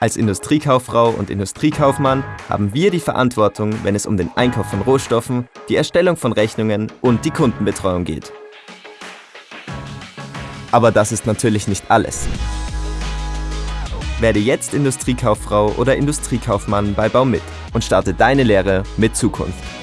Als Industriekauffrau und Industriekaufmann haben wir die Verantwortung, wenn es um den Einkauf von Rohstoffen, die Erstellung von Rechnungen und die Kundenbetreuung geht. Aber das ist natürlich nicht alles. Werde jetzt Industriekauffrau oder Industriekaufmann bei Baumit und starte deine Lehre mit Zukunft.